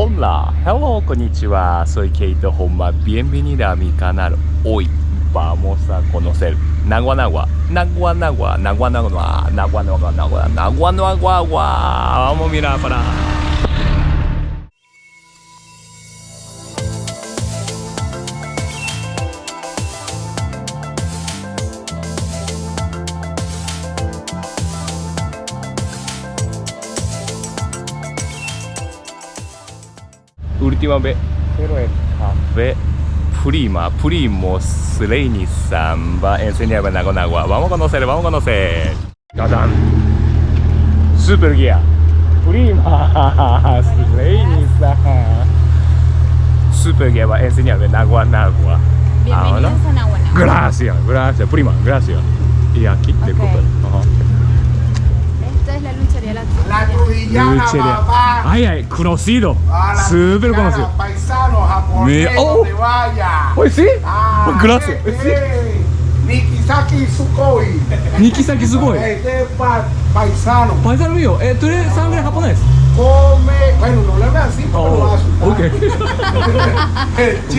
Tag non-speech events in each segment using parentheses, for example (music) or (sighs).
Hola, hello, konnichiwa. Soy Keito Honma. Bienvenida a mi canal. Hoy vamos a conocer Nagua Nagua, Nagua Nagua, Nagua Nagua, Nagua Nagua, Nagua Nagua, Nagua Vamos a mirar para. Última vez, pero es café Prima, Primos Reinisan va a enseñar a Nago Nagua. Vamos a conocer, vamos a conocer. ¡Tadán! Super guía. Primas Reinisan. Super guía va a enseñar a Nagua Nagua. Bienvenidos a Nahuana. Gracias, gracias, prima, gracias. Y aquí, Ok. disculpe. La trujillana, Luchería. papá. Ay, ay, conocido. Ah, trujillana, conocido. Paisano, japonés, Mira, oh. vaya. Pues sí. Ah, Gracias. este Sí. es Nikisaki Sukoi. Nikisaki Sugoi. Este es pa- paisano. Paisano mío, eh, ¿tú eres sangre japonés? Come, bueno, no le veas así porque Oh, asustar. ok.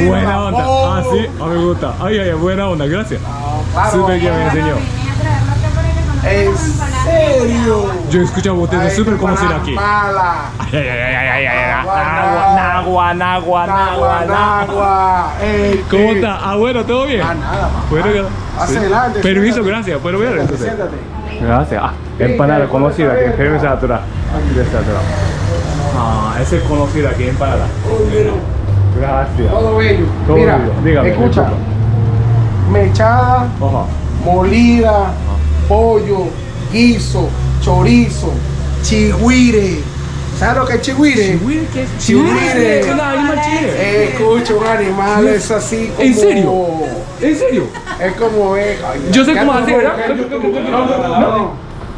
Buena onda. Ah, sí, ah, me gusta. Ay, ay, buena onda, gracias. Ah, claro. Super que me enseñó. ¿En serio? Yo he escuchado ustedes Ay, súper conocido aquí. Mala. Ay, ay, ay, ay, ay, ay. Nagua, Nagua, nagua, nagua, ¿Cómo está? Ah, bueno, ¿todo bien? Ah, nada. Bueno, adelante, Permiso, gracias. ¿Puedo ver entonces? Siéntate. Gracias. Ah, empanada conocida aquí. Permiso atrás. Aquí está atrás. Ah, esa es conocida aquí, empanada. Gracias. Todo bello. Todo Mira, bello. Dígame, escucha. Mechada, molida, pollo, guiso, chorizo, chigüire. ¿Sabes lo que es chigüire? ¿Chihuire qué es? Chihuire. ¿Es un animal chihuire? Escucha, un animal es así como... ¿En serio? ¿En serio? Es como... eh, Yo sé cómo hacer, ¿verdad? No.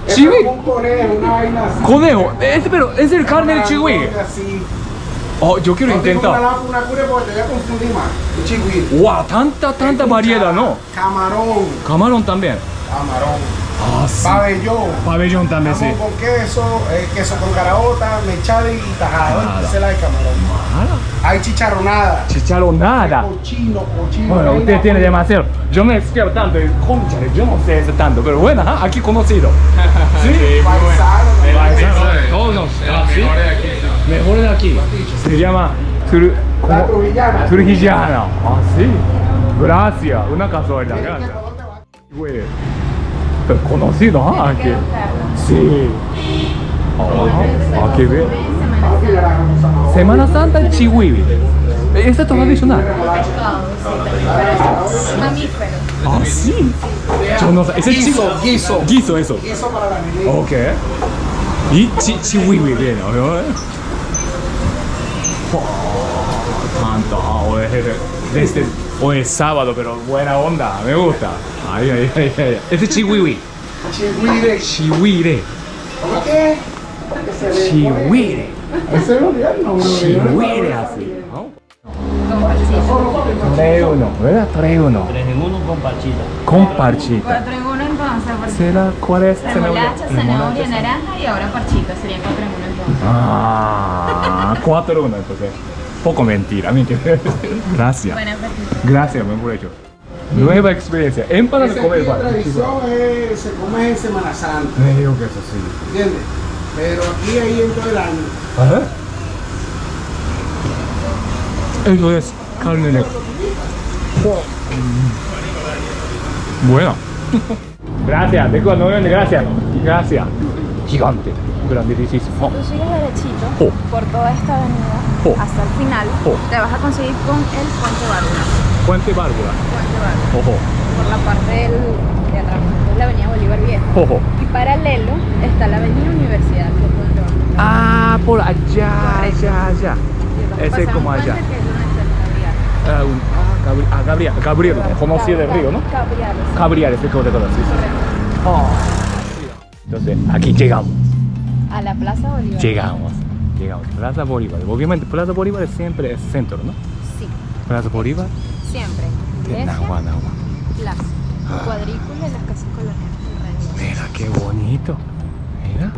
Es como un conejo, una vaina así. Conejo, es, pero es el carne de Una chihuire. cosa así. Oh, yo quiero No intentar. una cura porque te voy a confundir más. Un chigüire. Wow, tanta, tanta variedad, ¿no? Camarón. Camarón también. Camarón. Ah, sí. Pabellón. Pabellón también, sí. Con queso, eh, queso con caraota, mechada y tajada. Esa es la de camarón. Hay chicharronada. Chicharronada. Cochino, cochino. Bueno, usted tiene demasiado. Yo me explico tanto, concha, yo no sé eso tanto, pero bueno, aquí conocido. Sí, Paisano. Paisano, todos ah, ¿sí? Mejor de aquí. Se llama Tru- La ¿cómo? trujillana. Trujillana. Ah, sí. Gracias, una casualidad, gracias. Güey, conocido, ¿ah? Aquí. Sí. Ah, ah, qué bien. Semana Santa Chihuahua. Esta es tradicional. Ah, sí. Yo no sé. Ese es Guiso, guiso. Guiso, eso. Guiso para la niña. Ok. Y chi chihuahua viene, ¿no? Oh, tanto. Ah, hoy es, desde, hoy es sábado, pero buena onda. Me gusta. Ay, ay, ay, ay. Ese es chihuahua. Chigüire. Chihuire. ¿Cómo qué? Chihuire. es el nombre. Chihuire así. parchita. Tres uno, ¿verdad? Tres uno. Tres en uno con pachita. Con parchita. Cuatro en uno entonces. ¿Será cuál es? Remolacha, zanahoria, naranja y ahora parchita. Serían cuatro en uno entonces. Ah, 4 1 entonces. Poco mentira, mentira. (laughs) Gracias. Apetito. Gracias, buen hecho. Nueva experiencia. Empanadas Esa de comer aquí, pan. tradición es, se come en Semana Santa. Me digo que eso sí. ¿Entiendes? Pero aquí ahí en todo el año. Ajá. Eso es carne negra. Bueno. (laughs) Gracias, de cuando viene, gracias. Gracias. Gigante. Grandísimo. Tú sigues derechito Oh. por toda esta avenida Oh. hasta el final. Oh. Te vas a conseguir con el puente Bárbara. Puente Bárbara. Puente Bárbara. Ojo. Por la parte del, de atrás. Es la avenida Bolívar Viejo. Ojo. Y paralelo está la avenida Universidad. es. Ah, por allá, allá, allá. Ese es como allá. es. Ah, un- ah, Gabri- ah, Gabriel, Gabriel, conocido del río, ¿no? Sí. Gabriel, ese como de todo, sí, sí. Oh. Entonces, aquí llegamos, A la Plaza Bolívar. llegamos, llegamos. Plaza Bolívar. Obviamente, Plaza Bolívar siempre es centro, ¿no? Sí, Plaza Bolívar, siempre. de Nahua, Nahua. plaza. Ah. Cuadrícula y las casas coloniales. Mira qué bonito. Mira.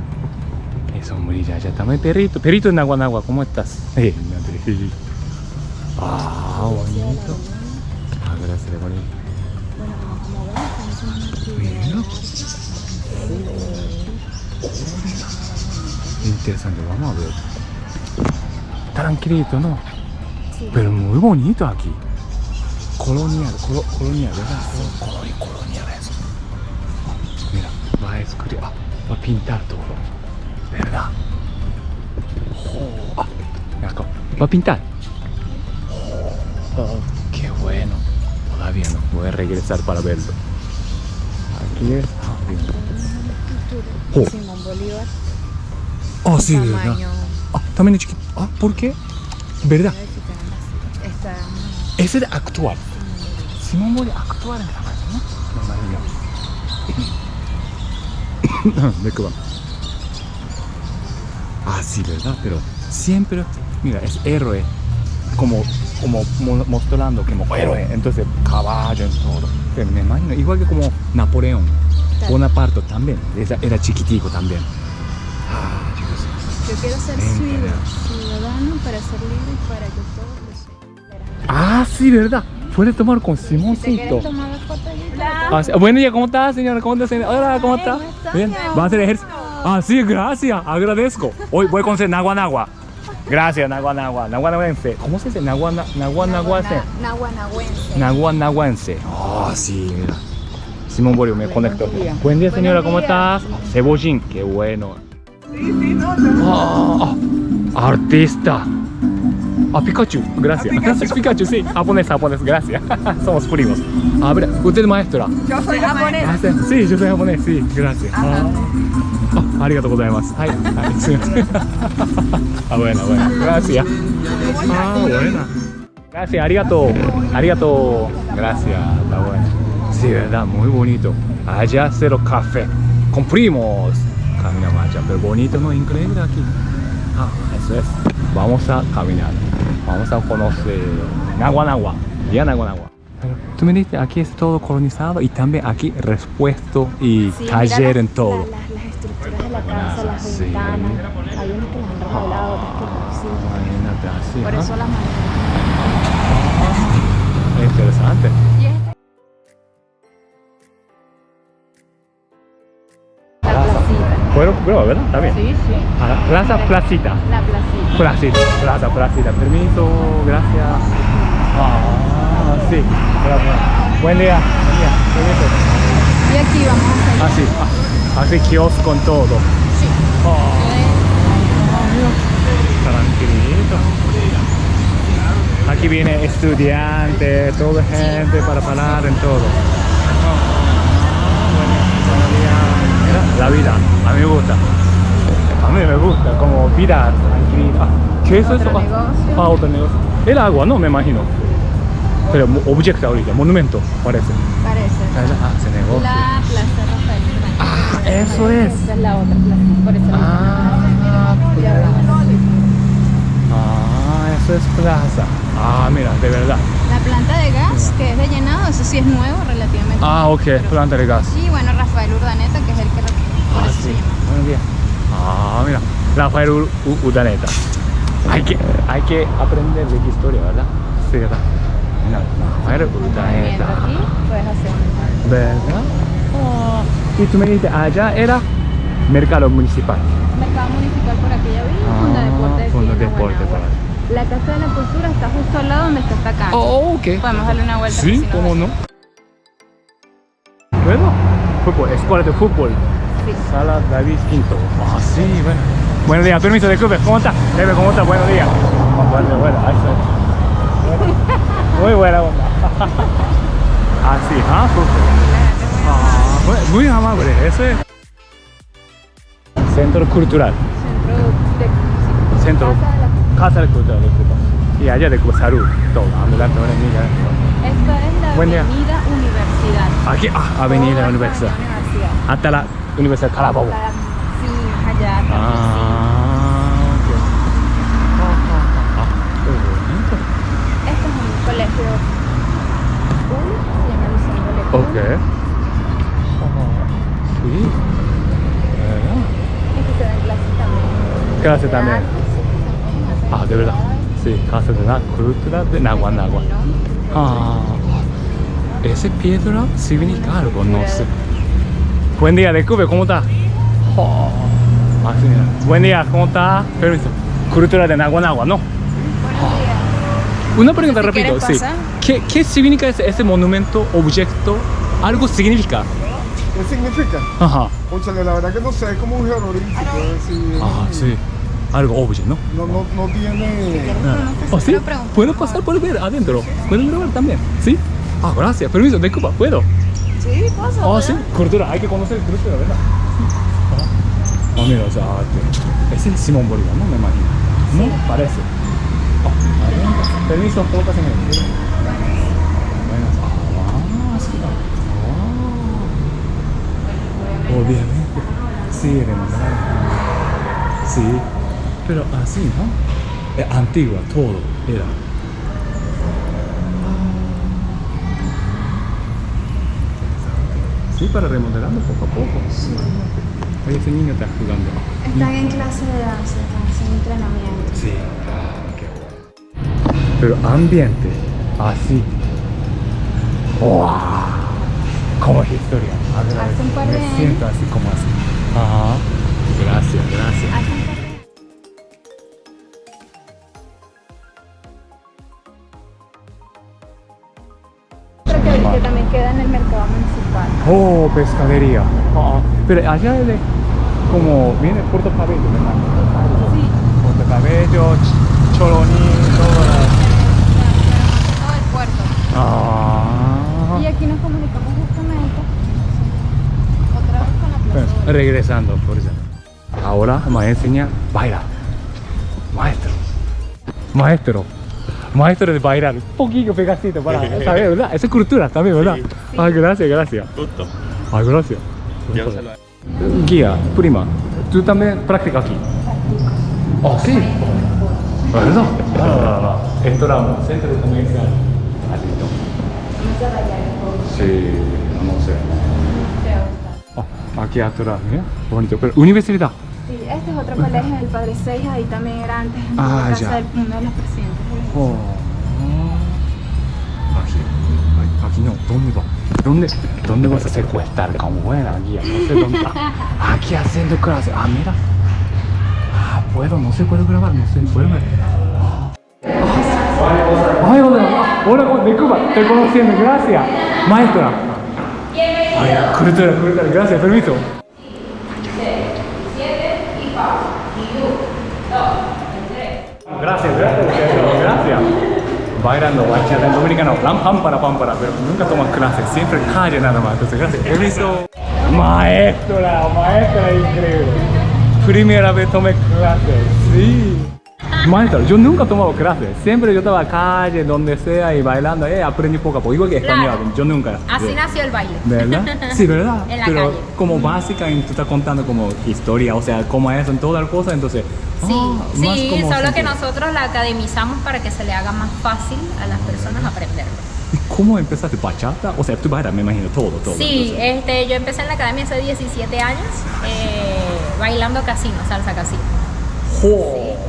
sombrilla, ya está. Mi perrito, perrito en agua, en agua, ¿cómo estás? (laughs) Ah, bonito. Ah, gracias, bonito. Mira. Interesante, vamos a ver. Tranquilito, ¿no? Pero muy bonito aquí. Colonial, colo- colonial, ¿verdad? Colonial, colonial eso. Mira, va a escribir, ah, va a pintar todo. ¿Verdad? Oh, ah, acá, va a pintar. Oh, qué bueno. Todavía no, voy a regresar para verlo. Aquí es. Oh. Simón Bolívar. Oh, sí, ¿verdad? Ah, también es chiquito. Ah, ¿por qué? ¿Verdad? Ese es actual. Simón Bolívar actual en tamaño, ¿no? Maravilla. ¿De qué va? Ah, sí, ¿verdad? Pero siempre, mira, es héroe. Como, como mo- mostrando como héroe. Entonces, caballo en todo. Pero me imagino, igual que como Napoleón. Bonaparte también. Esa- Era chiquitico también. Ah. Yo quiero ser ciudadano para ser libre y para que todos lo sean. Ah, sí, ¿verdad? Puedes tomar con ¿Te Simoncito. allí? Ah, sí. Buen día, ¿cómo estás, señora? ¿Cómo estás, señora? Hola, ¿cómo está? ¿cómo estás, Bien. ¿Va a hacer ejercicio? Ah, sí, gracias. Agradezco. Hoy voy a conocer Naguanagua. Gracias, Naguanagua. Naguanaguense. ¿Cómo se dice? Naguana, Naguanaguense. Naguanahuense. Naguanaguense. Ah, sí, mira. Simón Borio me conectó. Buen día, señora. ¿Cómo estás? Cebollín. Qué bueno. Ah, ah, artista. Ah, Pikachu, gracias. (laughs) Pikachu, sí. Japonés, japonés, gracias. (laughs) Somos primos. A ver, usted es maestra. Yo soy japonés. Ah, sí, yo soy japonés, sí, gracias. Ah, ah, arigato gozaimasu. Ay, ay, sí. (laughs) Ah, bueno, bueno, gracias. Ah, buena. Gracias, arigato. Arigato. Gracias, está bueno. Sí, verdad, muy bonito. Allá cero café. Con primos. Camina marcha, pero bonito, ¿no? Increíble aquí. Ah, eso es. Vamos a caminar. Vamos a conocer Naguanagua. Ya Naguanagua. Pero tú me dijiste, aquí es todo colonizado y también aquí repuesto y Sí, taller mira en todo. la- las, las estructuras de la casa, las Sí. ventanas. Hay unas que las han remodelado, otras que no. Sí. Imagínate así, Por eso las manejan. Interesante. Bueno, ¿verdad? Está bien. Sí, sí. Ah, Plaza Placita. La placita. Placita, plaza, placita. Permiso, gracias. Ah, sí, gracias. Buen día, buen día. Permiso. Y aquí vamos. Así, ah, así kiosco con todo. Sí. Tranquilito. Aquí viene estudiante, toda gente para parar en todo. Ah, bueno, buenos días. Mira, la vida, a mí me gusta. A mí me gusta, como vida tranquila. Ah, ¿Qué es eso? Ah, negocio. Ah, otro negocio. El agua, no me imagino. Pero objeto ahorita, monumento, parece. Parece. Ah, ese negocio. La Plaza Rafael. Ah, eso es. Esa es la otra plaza. Por eso. Ah. Ah, eso es plaza. Ah, mira, de verdad. La planta de gas, que es de llenado, eso sí es nuevo relativamente. Ah, ok, planta de gas. Y bueno, Rafael Urdaneta, que es el que Ah, sí. Buenos días. Ah, mira, Rafael U- U- Urdaneta. Hay que, hay que aprender de historia, ¿verdad? Sí, ¿verdad? Mira, Rafael Viendo Urdaneta. aquí, puedes hacer un ¿Verdad? Ah, y tú me dijiste, allá era mercado municipal. mercado municipal por aquella vía, Ah, Fonda Deporte Quina, Deporte, Guanagua. La Casa de la Cultura está justo al lado donde está esta cancha. Oh, ok. Podemos darle una vuelta. Sí, cómo no. Bueno, fútbol, escuela de fútbol. Sí. Sala David Quinto. Ah, sí, bueno. Buenos días, permiso, disculpe. ¿Cómo está? Jefe, ¿cómo está? Buenos días. Bueno, bueno. (laughs) Muy buena onda. Así, (laughs) ah. Ah, bueno, muy amable, eso es. Centro Cultural. Centro de Centro. Casa de la- Casa de Cultura, disculpa. Y allá de Cuba, salud, todo. Ambulante, ahora mira. Esta es la Buen día. Avenida Universidad. Aquí, ah, Avenida Universidad. Hasta la Universidad de Carabobo. La- Sí, allá. Ah. Ah, ah, ah, qué bonito. Este es un colegio público, se llama Liceo de Lectura. Ok. Ah, sí. ¿Verdad? Y que se dan clases también clase también. Ah, de verdad. Sí, clase de la cultura de Nagua Nagua. Ah, ese piedra significa algo, no sé. Buen día, Decube, ¿cómo está? Oh, así mira. Buen día, ¿cómo está? Permiso. Cultura de Nagua Nagua, ¿no? Una pregunta Si rápido, quieres sí. ¿Qué, ¿Qué significa ese, ese monumento, objeto? Algo significa. ¿Qué significa? Ajá. La verdad que no sé, es como un jeroglífico. Ah, sí. Algo objeto, ¿no? No, no, no tiene... ¿Oh, sí? ¿Puedo pasar por ver adentro? ¿Puedo grabar también? ¿Sí? Ah, gracias. Permiso, disculpa, ¿puedo? Sí, pasa. Ah, sí. Cultura, hay que conocer cultura, ¿verdad? Ah, ah, mira, o sea, este, es el Simón Bolívar, ¿no? Me imagino. ¿No? Parece. Ah. Permiso, ¿puedo pasar en el Bueno, ah, sí. Ah. Obviamente. Sí, hermano. Sí. Pero así, ¿no? Es antigua, todo era. Sí, para remodelando poco a poco. Oye, ese niño está jugando. Están en clase de danza, están haciendo entrenamiento. Sí. qué bueno. Pero ambiente, así. ¡Wow! Como historia. Ver, Hace un par de Me siento así como así. Ajá. Gracias, gracias. Oh, pescadería. Ah, pero allá de como viene Puerto Cabello, ¿verdad? Sí. Puerto Cabello, Ch- Choroní. Todo el puerto. Ah. Y aquí nos comunicamos justamente otra vez con la Pues, plaza. regresando, por eso. Ahora me va a enseñar bailar. Maestro. Maestro. Maestro de bailar. Un poquito pegacito para (laughs) saber, ¿verdad? Esa es cultura también, ¿verdad? Ay, gracias, gracias. Gusto. Ay, gracias. Yo se lo Guía, prima, ¿tú también practicas aquí? Oh, sí. ¿Verdad? Ah, esto era un centro comercial. Así. Sí, no sé. Ah, aquí atrás, mira, bonito. Pero, universidad. Sí, este es otro colegio del Padre Seis, ahí también era antes en Ah, la casa ya. de uno de los presidentes. Aquí, aquí no, ¿dónde va? ¿Dónde, ¿Dónde vas a secuestrar como buena guía? No sé dónde. Ah, aquí haciendo clase. Ah, mira. Ah, puedo, no sé, puedo grabar, no sé, puedo ver. Ay, hola, hola, disculpa, estoy conociendo, gracias. Maestra. Ay, gracias, permiso. Gracias, gracias, gracias. Bailando bachata en dominicano, plan pámpara, pámpara, pero nunca toman clases, siempre calle nada más. Entonces, gracias. Permiso. Maestra, maestra increíble. Primera vez tomé clases, sí. Maestra, yo nunca he tomado clases, siempre yo estaba a calle, donde sea y bailando, eh, aprendí poco a poco, igual que español, Claro. yo nunca. Así Sí. nació el baile. ¿Verdad? (laughs) Sí, ¿verdad? En la Pero calle. como básica, y tú estás contando como historia, o sea, cómo es en todas las cosas, entonces... Sí, ah, sí, solo que sentido. nosotros la academizamos para que se le haga más fácil a las personas aprenderlo. ¿Y ¿Cómo empezaste bachata? O sea, tú bailas, me imagino, todo, todo. Sí, este, yo empecé en la academia hace 17 años eh, bailando casino, salsa casino.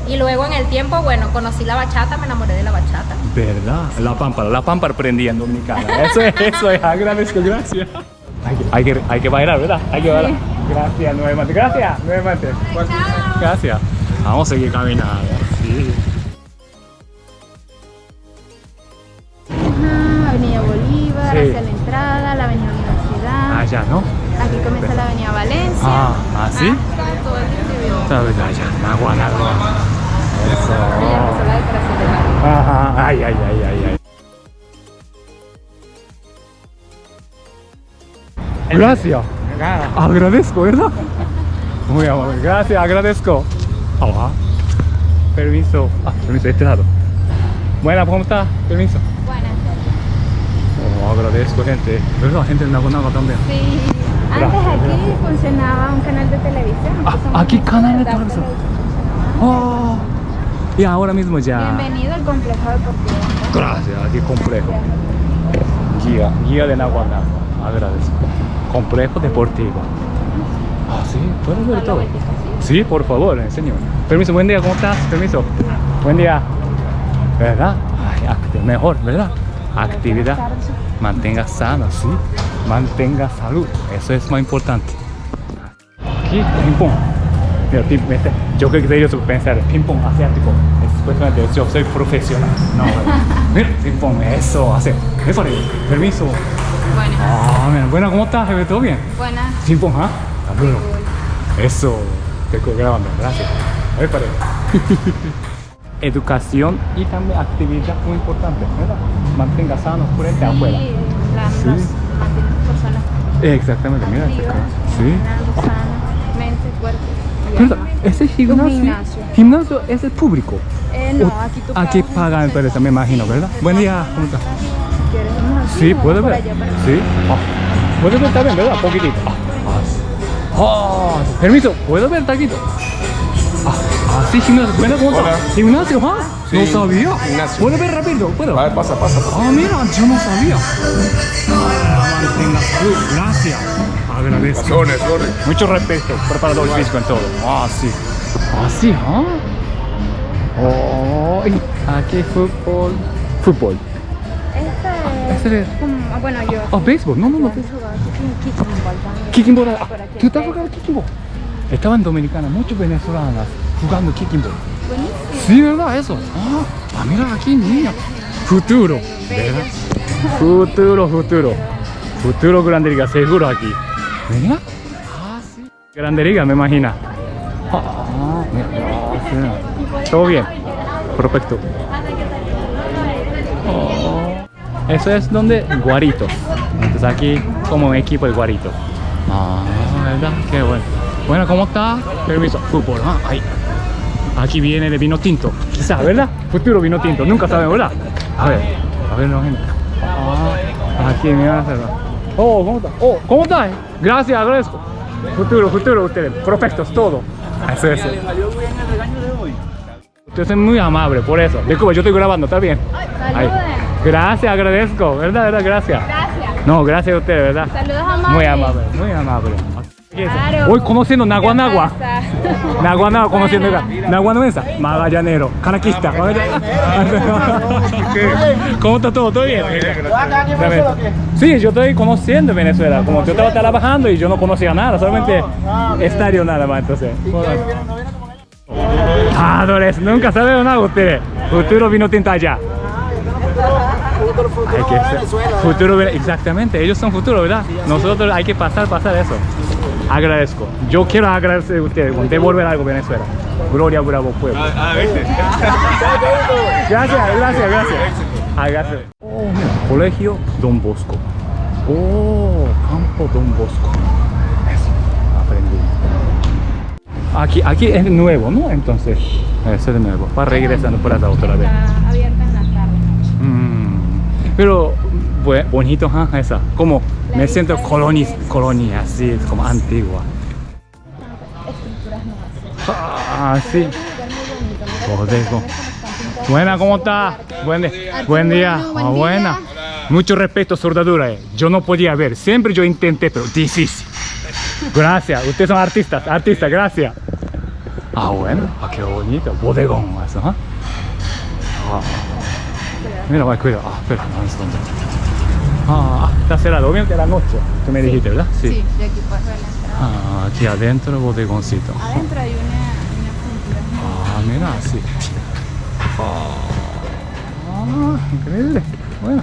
Y luego en el tiempo, bueno, conocí la bachata, me enamoré de la bachata. ¿Verdad? La pámpara, la pámpara prendía en Dominicana. (laughs) Eso es, eso es, agradezco, gracias. Hay que, hay que, hay que bailar, ¿verdad? Hay que bailar. Gracias, nuevamente. Gracias, nuevamente. Gracias. Vamos a seguir caminando. Sí. Ajá, Avenida Bolívar, Sí. hacia la entrada, la Avenida Universidad. Allá, ¿no? Aquí comienza la Avenida Valencia. Ah, ¿ah, sí? Hasta todo el. Allá, Eso. empezó la decoración del barrio. Ajá, ay, ay, ay, ay, ay. Gracias. Agradezco, ¿verdad? Muy amable. Gracias, agradezco. Ajá. Permiso. Ah, permiso, este lado. Buena, ¿cómo está? Permiso. Buenas Oh, agradezco, gente. ¿Verdad? Gente de Nagonaga también. Sí. Antes aquí funcionaba un canal de televisión. Ah, aquí canal de televisión. Oh. Y ahora mismo ya. Bienvenido al complejo deportivo. Gracias, aquí complejo. Guía, guía de Naguanagua. Agradezco. Complejo deportivo. Ah, sí, puedes ver todo. Sí, por favor, enseño. Permiso, buen día, ¿cómo estás? Permiso. Buen día. ¿Verdad? Ay, mejor, ¿verdad? Actividad. Mantenga sano, sí. Mantenga salud. Eso es más importante. Aquí, ping pong. Mira, ping, este, yo creo que ellos pensar ping pong asiático. Es supuestamente yo soy profesional. No, mira, ping pong, eso, hace. Permiso. Buenas. Ah, mira, bueno, ¿cómo estás? ¿Todo bien? Buenas. Ping pong, ¿ah? Bueno. Eso, estoy grabando, gracias. A ver, para. (laughs) Educación y también actividad muy importante, ¿verdad? Mantenga sano frente afuera. Sí, la, Sí. nos mantiene personas Exactamente, mira. este activas. Sí. sanas, mente, cuerpo. ese gimnasio, gimnasio. gimnasio es el público. Eh, no, aquí tú Aquí pagan empresa, me imagino, ¿verdad? Buen día, ¿cómo estás? Si quieres, Sí, puede ver. Sí. Ah. Puede ver también, ¿verdad? Poquitito. Ah, ah, permiso, ¿puedo ver taquito? Ah, ah, sí, gimnasio. Bueno, ¿cómo Hola. ¿Gimnasio, ah? Sí, no sabía. gimnasio. ¿Puedo ver rápido? ¿Puedo? A ver, pasa, pasa. Ah, mira, yo no sabía. Ah. Gracias. Agradezco. Sones. Mucho respeto, preparador físico en todo. Ah, sí. Ah, sí, ¿ah? Oh, y aquí fútbol. Fútbol. Este Este es es- como, ah, bueno, yo. Ah, béisbol. No, no, no. Yo Kicking ball. Ah, ¿Tú estás jugando kicking ball? Estaban dominicanas, muchos venezolanas jugando kicking ball. Buenísimo. Sí, ¿verdad? Eso. Ah, ah, mira aquí, niña. Futuro. ¿Verdad? Futuro, futuro. Futuro Grande Liga, seguro aquí. Mira. Ah, sí. Grande Liga, me imagino. Ah, mira. Ah, sí. Todo bien. Perfecto. Oh. Eso es donde Guarito. Entonces aquí como un equipo de Guarito. Ah, ¿verdad? Qué bueno. Bueno, ¿cómo está? Permiso. Fútbol, ah, ahí. Aquí viene de vino tinto. Quizá, ¿verdad? Futuro vino tinto. Nunca saben, ¿verdad? A ver, a ver, no, gente. Ah, aquí, mira. Oh, ¿cómo está? Oh, ¿cómo está? Gracias, agradezco. Futuro, futuro, ustedes. Perfectos, todo. Eso, eso. Usted es muy amable, por eso. Disculpe, yo estoy grabando, ¿está bien? Saluden. Gracias, agradezco. ¿Verdad, verdad? Gracias. No, gracias a usted, ¿verdad? Saludos amables. Muy amable, muy amable. Claro. Hoy conociendo Nagua Nagua. ¿Qué pasa? Nagua Nagua conociendo acá. Nagua Nuesa, Magallanero, Canaquista. (laughs) ¿Cómo está todo? ¿Todo bien? Sí, yo estoy conociendo Venezuela. Como yo estaba trabajando y yo no conocía nada, solamente estadio nada más. Entonces, Padres, nunca saben nada ustedes. Futuro vino tinta allá. Hay que ser- futuro, exactamente, ellos son futuro, ¿verdad? Nosotros hay que pasar, pasar eso. Agradezco. Yo quiero agradecer a ustedes, devolver algo a Venezuela. Gloria, bravo pueblo. (laughs) Gracias, gracias, gracias. Ah, gracias. Oh, mira, colegio Don Bosco. Oh, campo Don Bosco. Eso, aprendí. Aquí, aquí es nuevo, ¿no? Entonces, eso es de nuevo. Para regresando por allá otra vez. Está abierta en las tardes. Mm, pero bue- bonito, ¿ah? esa. Como me siento colonia, colonia, así, como antigua. Ah, sí. Bodego. Buena, ¿cómo está? Buen, día. Buen Ah, buena. día. Mucho respeto, soldadura. eh. Yo no podía ver. Siempre yo intenté, pero difícil. Gracias. Ustedes son artistas. Artistas, gracias. Ah, bueno. Ah, qué bonito. Bodegón, eso, ¿ah? Ah. Mira, va, cuidado. Ah, espera, no, es donde. Ah, está cerrado. Obviamente la noche. Tú me dijiste, ¿verdad? Sí, de aquí ver la entrada. Ah, aquí adentro, bodegoncito. Adentro hay una, una. Ah, mira, sí. Ah, increíble. Bueno,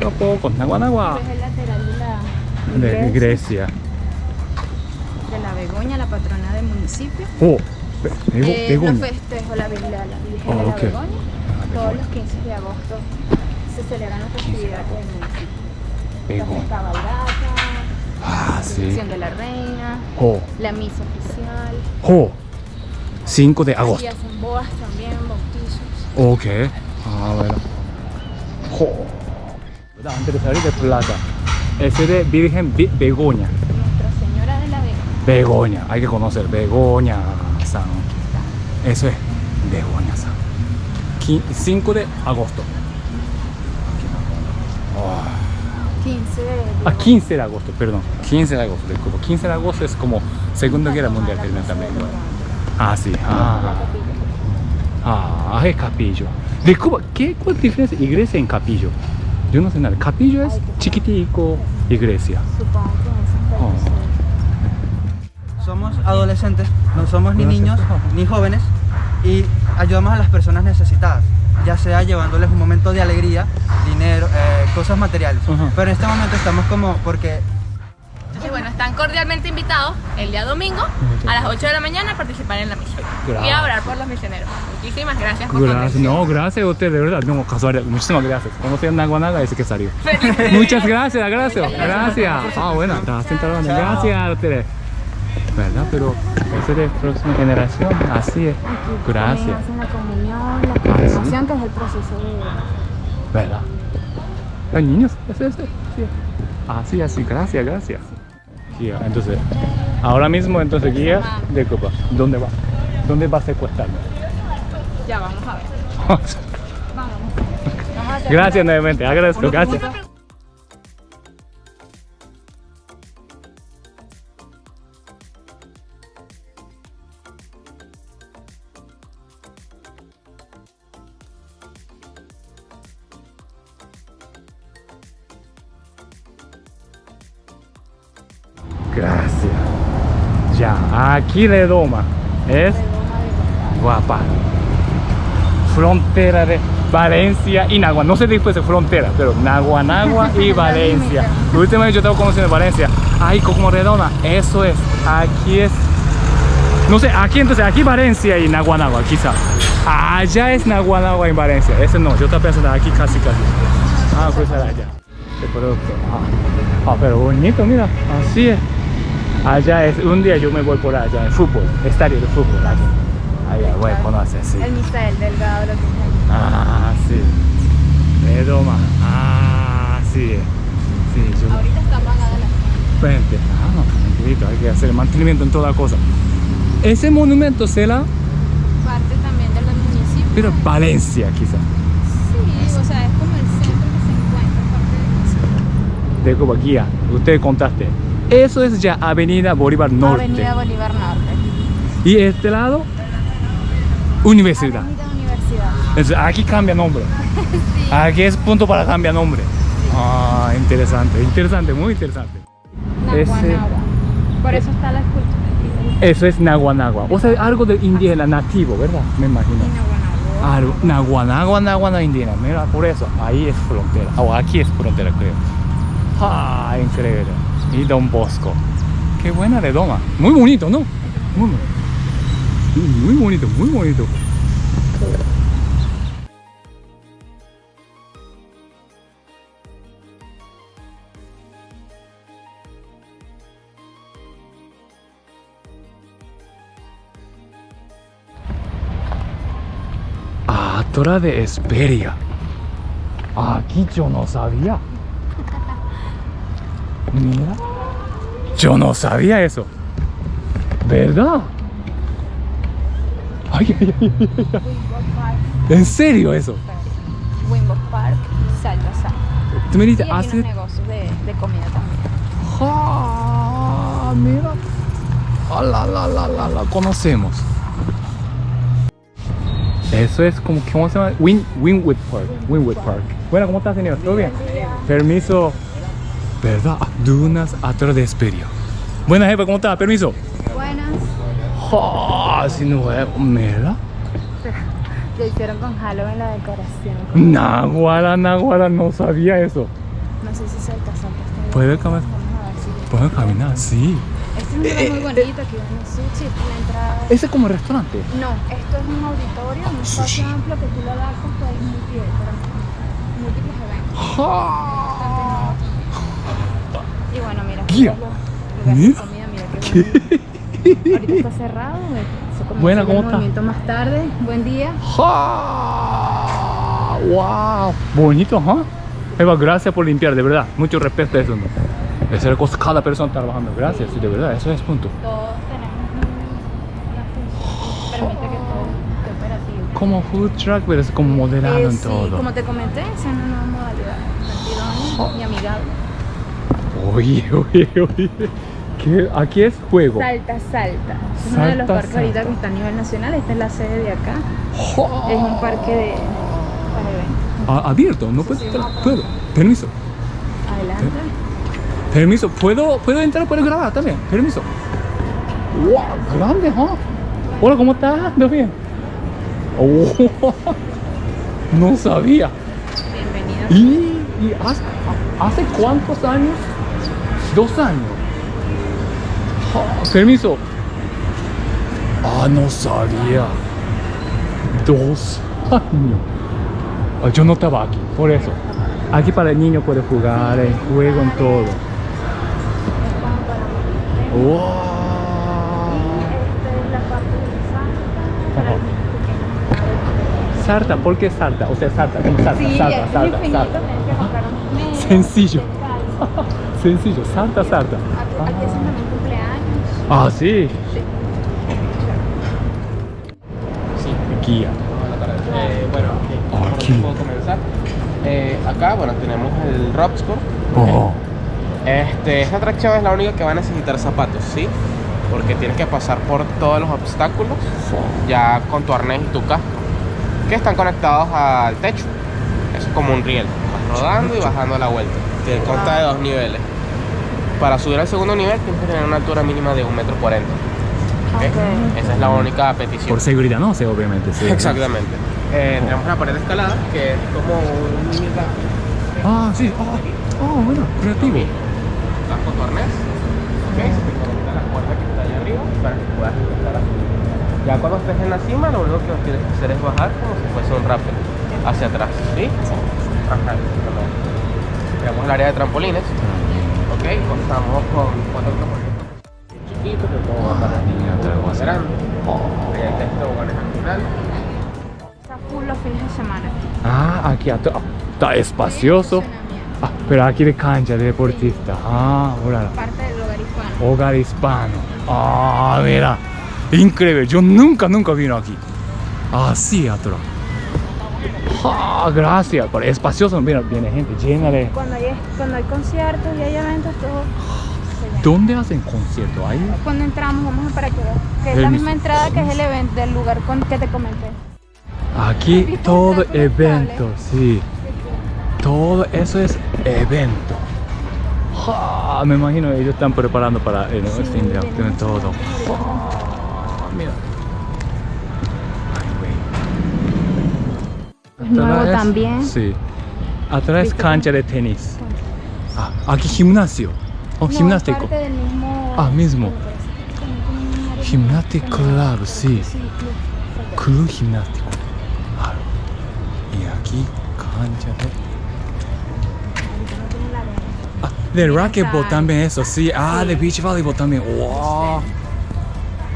poco a poco. Nagua, nagua. Es el lateral de la De iglesia, Grecia. de la Begoña, la patrona del municipio. Oh, Eh, Begoña. festejos, la, Virgen- la, la Virgen Oh, de la ok. Begoña. Todos Begoña. los 15 de agosto se celebran las festividades del municipio. Begoña. Entonces, cabalgata, Ah, la sí. de la reina, Oh, la misa oficial. oh. 5 de Y agosto. hacen bodas también, bautizos. Ok. Ah, bueno. Antes de salir de plata. Ese de Virgen Be- Begoña. Nuestra Señora de la Vega. Begoña. Hay que conocer. Begoña San. Eso es. Begoña San. Qui- 5 de agosto. Oh. 15 de Ah, 15 de agosto, perdón. 15 de agosto, disculpa. 15 de agosto es como Segunda Guerra Mundial termina también. Ah, sí. Ah, ah es capillo. De Cuba, ¿qué, ¿cuál es la diferencia iglesia en capillo? Yo no sé nada. Capillo es chiquitico, iglesia. Oh. Somos adolescentes, no somos ni niños ni jóvenes y ayudamos a las personas necesitadas, ya sea llevándoles un momento de alegría, dinero, eh, cosas materiales. Ajá. Pero en este momento estamos como porque Entonces, bueno, están cordialmente invitados el día domingo a las 8 de la mañana a participar en la misión y a orar por los misioneros. Muchísimas gracias por Gracias, no, gracias a usted, de verdad, no, casualidad, muchísimas gracias. Conocí a Naguanaga ese que salió. Muchas gracias, gracias, gracias. Ah, bueno, gracias a ustedes. ¿Verdad? Pero eso es de próxima generación, así es. Gracias. Hacen la comunión, la confirmación, que es el proceso de... ¿Verdad? Los niños, ese, ese, sí. Así, así, gracias, gracias. Guía, entonces, ahora mismo, entonces, guía de copa. ¿Dónde va? ¿Dónde va a secuestrarme? Ya, vamos a ver. (laughs) Vamos. Vamos a hacer gracias nuevamente, agradezco. Gracias. Aquí doma. Es guapa. Frontera de Valencia y Nagua. No sé después de frontera, pero Naguanagua y (laughs) Valencia. Últimamente yo estaba conociendo Valencia. Ay, como redonda. Eso es. Aquí es. No sé, aquí entonces, aquí Valencia y Naguanagua, quizá. Allá es Naguanagua y Valencia. Ese no, yo estaba pensando aquí casi casi. Ah, cruzar allá. Este producto. Ah. Ah, pero bonito, mira. Así es. Allá es, un día yo me voy por allá, en fútbol, estadio de fútbol. Allá, allá voy a conocer, sí. El Misael Delgado, lo que es Ah, sí. Redoma. Ah, sí. Sí, yo. Ahorita está apagada la Frente. Ah, tranquilito, hay que hacer mantenimiento en toda cosa. Ese monumento será, parte también del municipio. pero Valencia, quizá. Sí, o sea, es como el centro que se encuentra parte del De Cuba, guía, usted contaste. Eso es ya Avenida Bolívar Norte. Avenida Bolívar Norte. Y este lado, Universidad. Avenida Universidad. Entonces, aquí cambia nombre. (laughs) Aquí es punto para cambiar nombre. Ah, interesante, interesante, muy interesante. Naguanagua. Por eso está la escultura. Eso es Naguanagua. O sea, algo de indígena nativo, ¿verdad? Me imagino. Naguanagua. Algo, Naguanagua, Naguanagua indígena. Mira, por eso, ahí es frontera. O aquí es frontera, creo. Ah, increíble. Y Don Bosco. Qué buena redoma. Muy bonito, ¿no? Muy, bonito. muy bonito, muy bonito. Atora de Esperia. Aquí yo no sabía. Mira. Yo no sabía eso. ¿Verdad? Ay, ay, ay, ay, ay, ay. ¿En serio eso? Wimbo Park y Salta Sal. Tú me aquí los hace... negocios de, de comida también. Ah, mira. Ah, la, la, la, la, la conocemos. Eso es como, ¿cómo se llama? Win, Winwood Park. Winwood Park. Bueno, ¿cómo estás, señor? ¿Todo bien? Permiso. ¿Verdad? Dunas atrás de Esperio. Buena jefa, ¿cómo estás? Permiso. Buenas. Ah, si no es. (laughs) Mira. Lo hicieron con Halloween la decoración. Naguara, Naguara, no sabía eso. No sé si Salta Salta. ¿Puede caminar? Puedo caminar, sí. Este es un lugar muy bonito, aquí venden sushi, la entrada. Ese es como restaurante. No, esto es un auditorio, un espacio amplio que tú lo das con todo el multi múltiples eventos. Mira, Mira. mira qué. Ahorita está cerrado, comienza Buena, ¿cómo está? más tarde. Buen día. ¡Ja! ¡Wow! Bonito, ¿ah? Eva, gracias por limpiar, de verdad. Mucho respeto a eso. ¿no? Esa es la cosa, cada persona trabajando. Gracias, sí, de verdad, eso es punto. Todos tenemos un- una función permite que. Como food truck, pero es como moderado Eh, en sí, todo. como te comenté, es una nueva modalidad. Divertido y amigable. Oye, (laughs) oye, oye. ¿Qué? Aquí es juego. Salta, salta. Es uno de los Salta, parques ahorita que está a nivel nacional. Esta es la sede de acá. Es un parque de para eventos. Ah, abierto, no puedo entrar. Puedo. Permiso. Adelante. Permiso. ¿Puedo, puedo entrar? ¿Puedo grabar también? Permiso. ¡Wow! Grande, ¿ah? Hola, ¿cómo estás? ¿Todo bien? Oh, (laughs) no sabía. Bienvenido. ¿Y, y hace, hace cuántos años? Dos años. Ah, permiso. Ah, no sabía. Dos años. Ah, yo no estaba aquí, por eso. Aquí para el niño puede jugar, en juego, en todo. ¡Wow! Sarta, ¿por qué salta? O sea, salta, como Sí, que comprar un mes, Sencillo. (laughs) Sencillo, salta, salta. Aquí aquí hacen también cumpleaños. Ah, sí. Sí, Guía. buenas tardes. Eh, bueno, Ah, ¿por aquí. puedo comenzar? Eh, acá, bueno, tenemos el Robscore. Oh. Este, esta atracción es la única que va a necesitar zapatos, ¿sí? Porque tienes que pasar por todos los obstáculos ya con tu arnés y tu casco, que están conectados al techo. Es como un riel. Vas rodando y bajando la vuelta. Te consta de dos niveles. Para subir al segundo nivel tienes que tener una altura mínima de 1,40 m. ¿ok? Esa es la única petición. Por seguridad, no sé, obviamente. Sí. Exactamente. Eh, tenemos una pared de escalada que es como un. Ah, sí. Ah, oh, bueno, creativo. Arnés, ok, se te conecta la cuerda que está allá arriba para que puedas. Ya cuando estés en la cima, lo único que tienes que hacer es bajar como si fuese un rappel hacia atrás, ¿sí? Ajá. Tenemos el área de trampolines, ok, contamos con cuatro trampolines chiquitos que puedo bajar a niños así. grandes. Hay tres toboganes al final. Está full los fines de semana. Ah, aquí atrás. Está espacioso. Ah, pero aquí de cancha de deportista. Ah, ahora. Parte del hogar hispano. Hogar hispano. Ah, mira. Increíble. Yo nunca, nunca vino aquí. Así atrás. Ah, gracias. Pero espacioso. Mira, viene gente llena de. Cuando hay, cuando hay conciertos y hay eventos, todo. ¿Dónde hacen concierto? Ahí. Cuando entramos, vamos a para que es la misma entrada que es el evento del lugar con que te comenté. Aquí todo evento, sí. Todo eso es evento. Ah, me imagino ellos están preparando para el Sí, fin de vienen año todo. muchos Ah, mira. Ay, Es nuevo Atrás- también. Sí. Atrás cancha de tenis. Ah, aquí gimnasio. Oh, No, es gimnástico. parte del mismo. Ah, mismo. Gymnastic Club, sí. Club. Gimnástico. Y aquí cancha de. Ah, de racquetball también eso, sí. Ah, de beach volleyball también. Wow.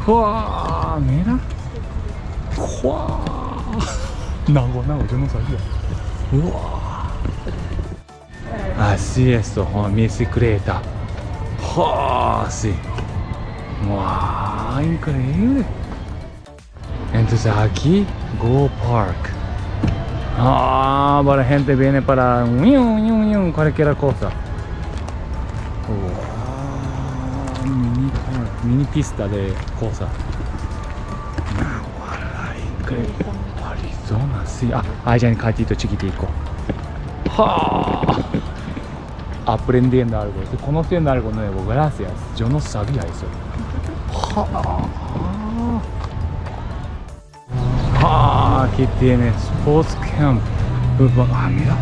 Wow, mira. Wow. No, no, yo no sabía. Wow. Así es, oh, bicicleta. Wow, sí. Wow, increíble. Entonces aquí, Go Park. Ah, para gente viene para ñu, ñu, ñu, cualquier cosa. Wow, mini, park, mini pista de cosas. Nahuala, increíble. Arizona, sí. Ah, allá en Cachito chiquitico. ¡Ja! Aprendiendo algo, conociendo algo nuevo, gracias. Yo no sabía eso. Ah, aquí tienes Sports Camp. Ah, mira.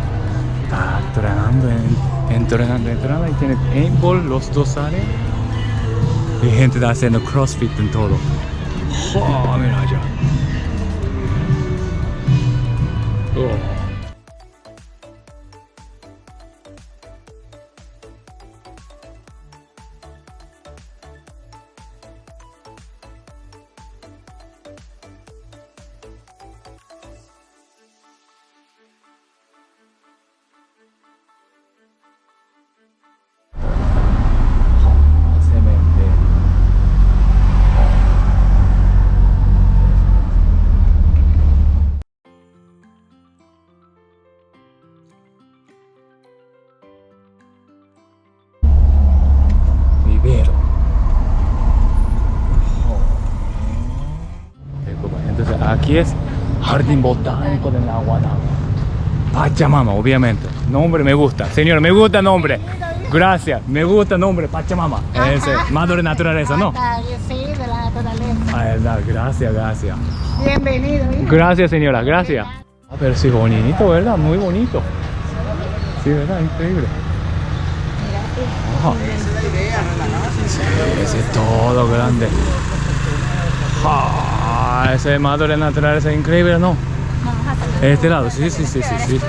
Está entrenando, en- entrenando, entrenando. Y tiene paintball, los dos salen. Y gente está haciendo crossfit en todo. Ah, mira allá. Oh. Aquí es Jardín Botánico de Naguanagua. Pachamama, obviamente. Nombre me gusta. Señor, me gusta nombre. Gracias. Me gusta nombre, Pachamama. Ese, madre naturaleza, ¿no? Sí, de la naturaleza. Ah. Gracias, gracias. Bienvenido. hijo. Gracias, señora, gracias. A ver si bonito, ¿verdad? Muy bonito. Sí, ¿verdad? Increíble. Ajá. Sí, ese es todo grande. Ah, ese de madre naturaleza es increíble, ¿no? Este lado, sí, sí, sí, sí, sí.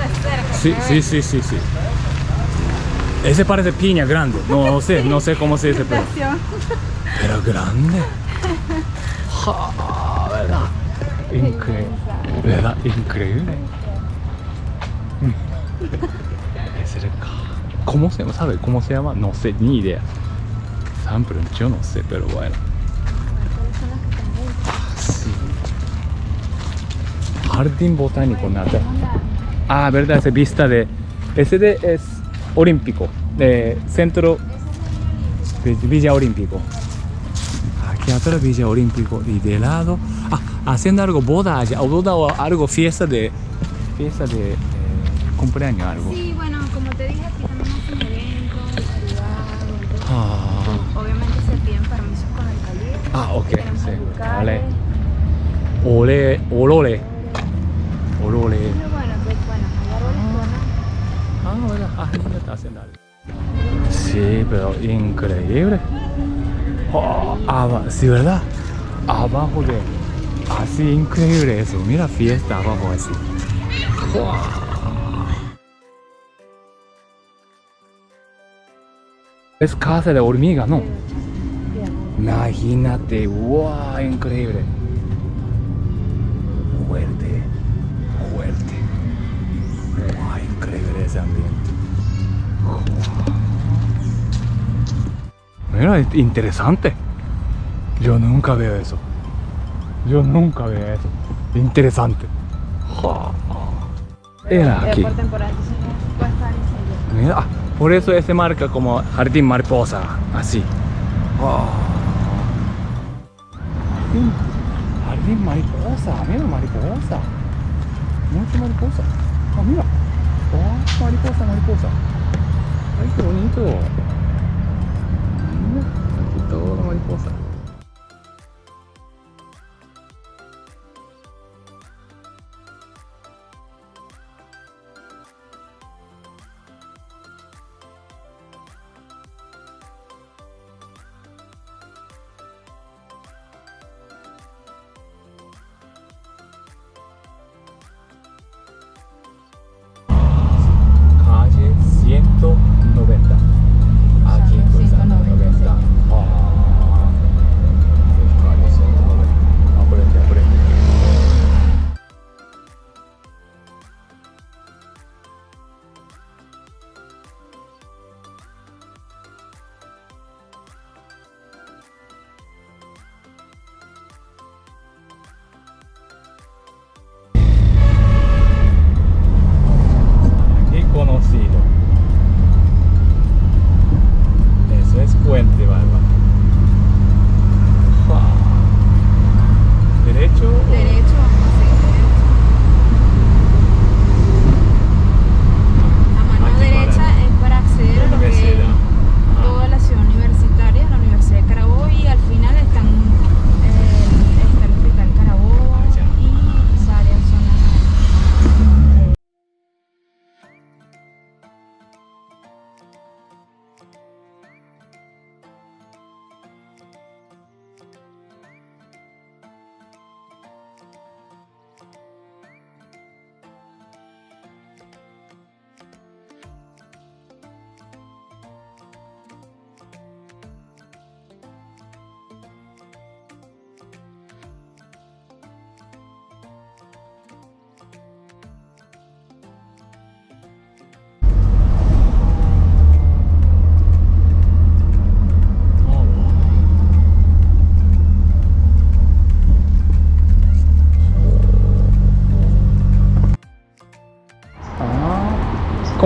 Sí, sí, sí, sí, sí. Ese parece piña grande. No, no sé, no sé cómo se dice, pero. Pero grande. Ja, ¿verdad? Increíble. ¿Verdad? Increíble. Ca- ¿Cómo se llama? ¿Sabe cómo se llama? No sé, ni idea. Pero yo no sé, pero bueno. Jardín botánico, nada. Ah, verdad, ese vista de. Ese de es olímpico. De centro Villa Olímpico. Aquí atrás Villa Olímpico y de lado. Ah, haciendo algo boda allá. O boda o algo fiesta de. Fiesta de. eh, cumpleaños, algo. Sí, bueno, como te dije, aquí también hacen eventos privados. Ah, Obviamente se piden permisos con la alcaldía. ah, ok, sí. Vale. Ole, olole. Olole. Pero bueno, pues bueno, hay árboles Ah, bueno, ah, no está haciendo algo. Sí, pero increíble. Oh, sí, ¿verdad? Abajo de... Así, increíble eso. Mira, fiesta abajo así. Es casa de hormiga, ¿no? Imagínate, wow, increíble. Fuerte. Ese ambiente. Mira, es interesante. Yo nunca veo eso. Yo nunca veo eso. Interesante. Era aquí. Mira, ah, por eso ese marca como jardín mariposa, así. Oh. Jardín, jardín mariposa, mira mariposa. Mucha mariposa. Ah, mira. おぉ、マリポーサ、マリポーサ。はい、お兄と。うん、ちょっと、マリ。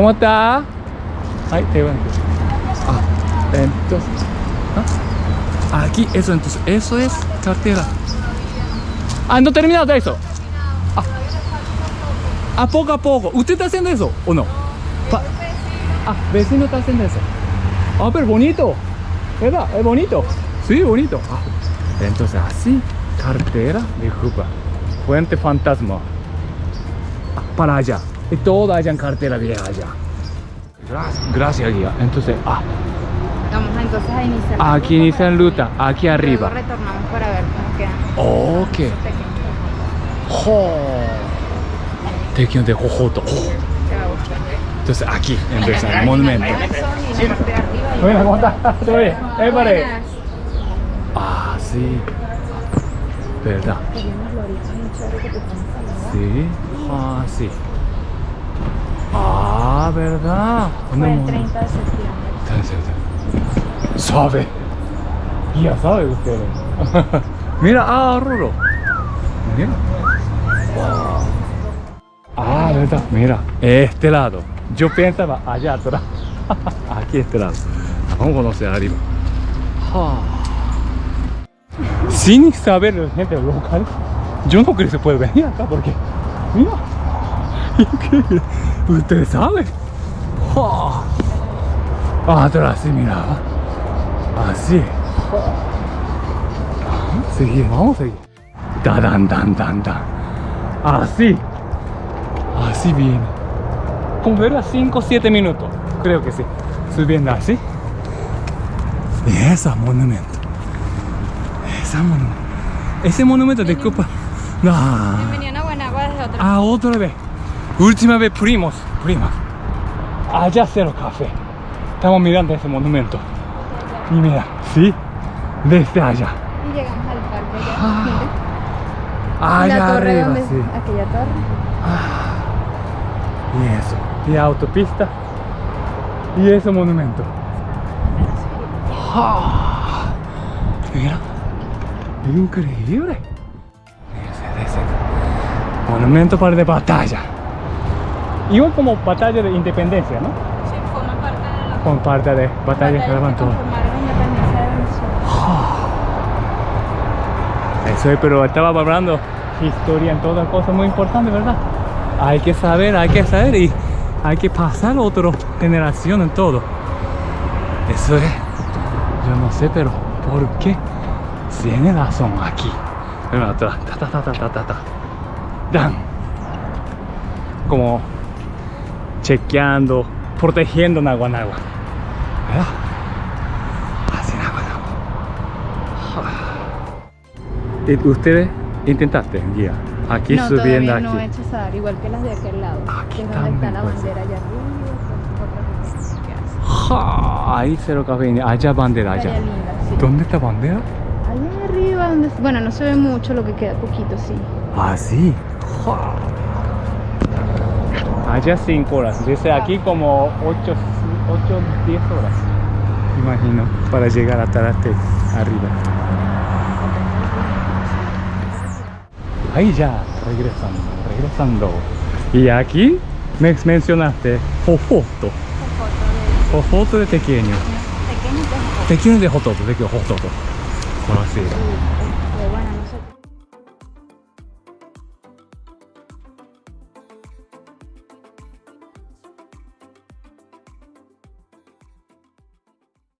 ¿Cómo está? Ay, te van. Ah, entonces. ah, Aquí, eso entonces, eso es cartera. Ah, no terminado de eso. A poco a poco. ¿Usted está haciendo eso o no? Pa- ah, vecino está haciendo eso. Ah, pero bonito. ¿Verdad? Es bonito. Sí, bonito. Ah, entonces así, cartera de Cuba. Fuente fantasma. Ah, para allá. Y toda allá en cartera vieja allá. Gracias, gracias guía. Entonces, ah, Vamos entonces a iniciar. la aquí ruta inician ruta, aquí Luego arriba. retornamos para ver cómo quedan. Ok. pequeños. ¡Jo! Tequio de Jojoto. Gustar. Entonces aquí empieza el monumento. Bueno, ¿cómo estás? ¿Todo bien? Eh, pare. Ah, sí. ¿Verdad? Sí. Ah, sí. Ah, ¿verdad? Fue el mon- 30 de septiembre. Sabe. Ya sabe usted. (laughs) Mira, ah, Ruro. Mira. Ah, verdad. Mira, este lado. Yo pensaba allá atrás. (laughs) Aquí este lado. Vamos a conocer arriba. Ah. Sin saber la gente local, yo no creo que se puede venir acá porque, mira, (laughs) increíble. Ustedes saben. Ah. Atrás sí miraba. Así. Seguimos, vamos a seguir. Da, dan, dan, dan, dan. Así. Así viene. Como era 5 o 7 minutos. Creo que sí. Subiendo así. Y ese monumento. Ese monumento. Ese monumento de Copa. No. Venían a Guanagua desde otro. Ah, otra vez. Última vez, primos, primas. Allá cero café. Estamos mirando ese monumento. Y mira, sí, desde allá. Y llegamos al parque. Ah. Allá la torre arriba, donde. sí. Aquella torre. Y eso. Y autopista. Y ese monumento. Ah, Mira. Increíble. Ese, ese. Monumento para de batalla. Igual como batalla de independencia, ¿no? Sí, forma parte de la Como parte de batalla batalla de. (sighs) Eso es, pero estaba hablando historia en todas cosas muy importantes, ¿verdad? Hay que saber, hay que saber y hay que pasar a otra generación en todo. Eso es, yo no sé, pero ¿por qué? Tiene razón aquí. Ta, ta, ta, ta, ta, ta, ta. Dan. Como chequeando, protegiendo Naguanagua. ¿Verdad? Así Naguanagua. ¿Y ustedes intentaste guía? Aquí no, subiendo aquí. no he hecho esa, igual que las de aquel lado. Aquí que es donde está la puede bandera allá arriba. ahí cero café, allá bandera, allá. Playa linda, sí. ¿Dónde está bandera? Allá arriba, donde, bueno, no se ve mucho, lo que queda poquito, sí. Ah, sí. Ja. Allá 5 horas. Desde aquí como 8, 8, 10 horas. Imagino, para llegar a Tarate arriba. Ahí ya, regresando, regresando. Y aquí me mencionaste Jojoto. Jojoto de pequeño. Pequeño, pues, Pequeño de Jojoto, de Jojoto. Conocido.